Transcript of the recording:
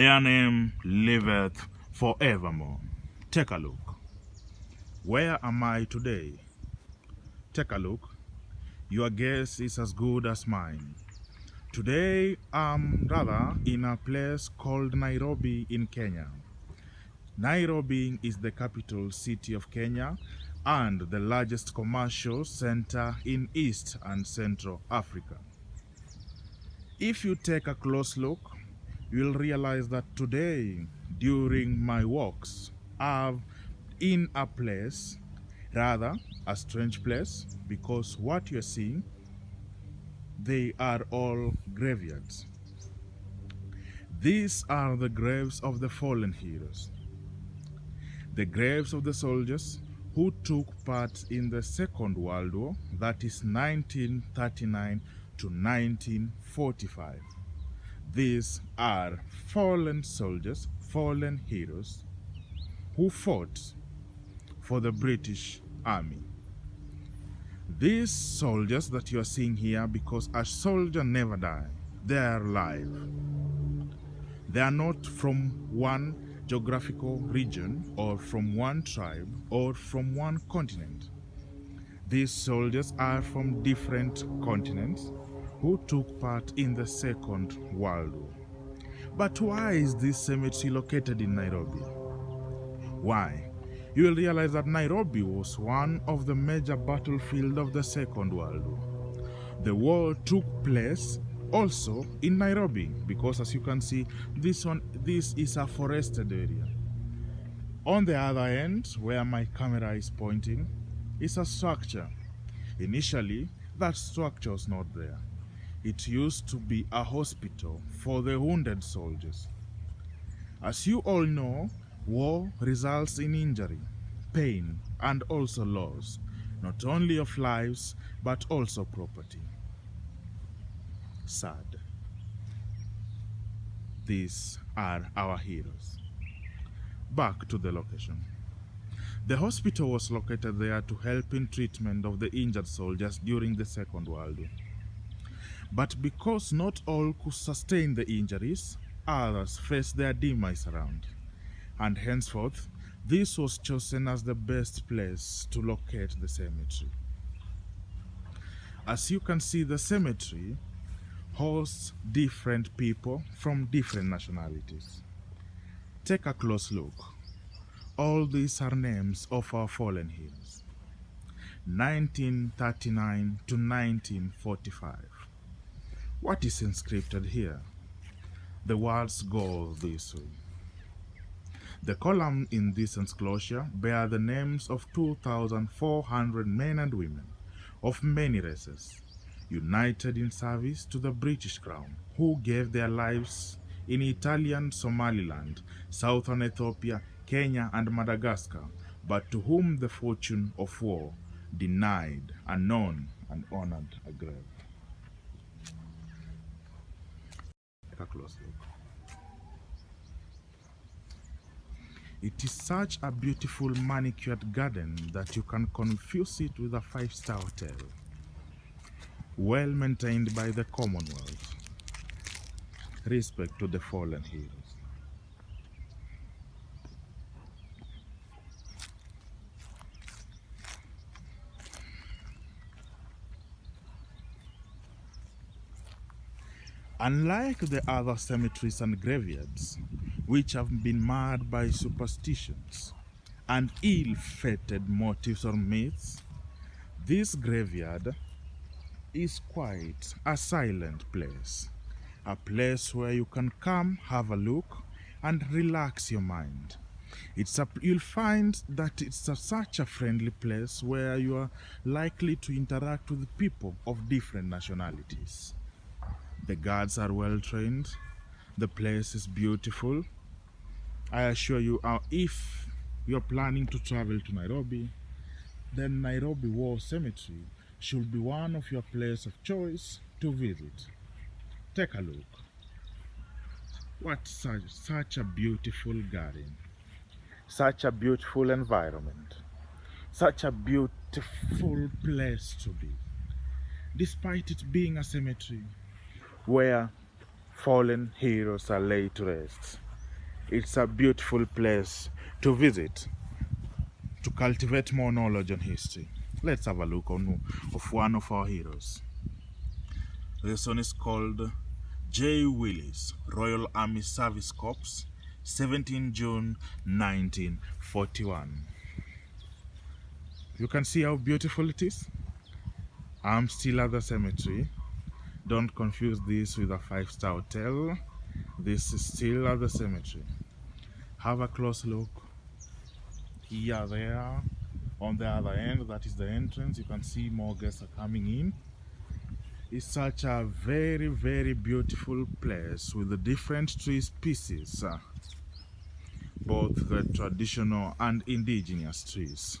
their name liveth forevermore. Take a look. Where am I today? Take a look. Your guess is as good as mine. Today, I'm rather in a place called Nairobi in Kenya. Nairobi is the capital city of Kenya and the largest commercial center in East and Central Africa. If you take a close look, you'll realize that today, during my walks, I've in a place, rather a strange place, because what you're seeing, they are all graveyards. These are the graves of the fallen heroes. The graves of the soldiers who took part in the Second World War, that is 1939 to 1945. These are fallen soldiers, fallen heroes who fought for the British Army. These soldiers that you are seeing here, because a soldier never dies, they are alive. They are not from one geographical region or from one tribe or from one continent. These soldiers are from different continents who took part in the Second World War. But why is this cemetery located in Nairobi? Why? You will realize that Nairobi was one of the major battlefields of the Second World War. The war took place also in Nairobi because as you can see this one this is a forested area on the other end where my camera is pointing is a structure initially that structure was not there it used to be a hospital for the wounded soldiers as you all know war results in injury pain and also loss not only of lives but also property sad. These are our heroes. Back to the location. The hospital was located there to help in treatment of the injured soldiers during the Second World War. But because not all could sustain the injuries, others faced their demise around. And henceforth, this was chosen as the best place to locate the cemetery. As you can see, the cemetery hosts different people from different nationalities. Take a close look. All these are names of our fallen heroes. 1939 to 1945. What is inscribed here? The words go this way. The column in this enclosure bear the names of 2,400 men and women of many races, united in service to the British Crown, who gave their lives in Italian Somaliland, southern Ethiopia, Kenya, and Madagascar, but to whom the fortune of war denied a known and honored a grave. A close look. It is such a beautiful manicured garden that you can confuse it with a five-star hotel well maintained by the Commonwealth. Respect to the fallen heroes. Unlike the other cemeteries and graveyards, which have been marred by superstitions and ill-fated motives or myths, this graveyard is quite a silent place. A place where you can come, have a look, and relax your mind. It's a, you'll find that it's a, such a friendly place where you are likely to interact with people of different nationalities. The guards are well trained. The place is beautiful. I assure you, uh, if you're planning to travel to Nairobi, then Nairobi War Cemetery should be one of your places of choice to visit. Take a look. What such, such a beautiful garden. Such a beautiful environment. Such a beautiful place to be. Despite it being a cemetery where fallen heroes are laid to rest. it's a beautiful place to visit to cultivate more knowledge on history. Let's have a look on of one of our heroes. This one is called J. Willis, Royal Army Service Corps, 17 June 1941. You can see how beautiful it is. I'm still at the cemetery. Don't confuse this with a five-star hotel. This is still at the cemetery. Have a close look. Here, there, on the other end, that is the entrance. You can see more guests are coming in. It's such a very, very beautiful place with the different tree species, both the traditional and indigenous trees.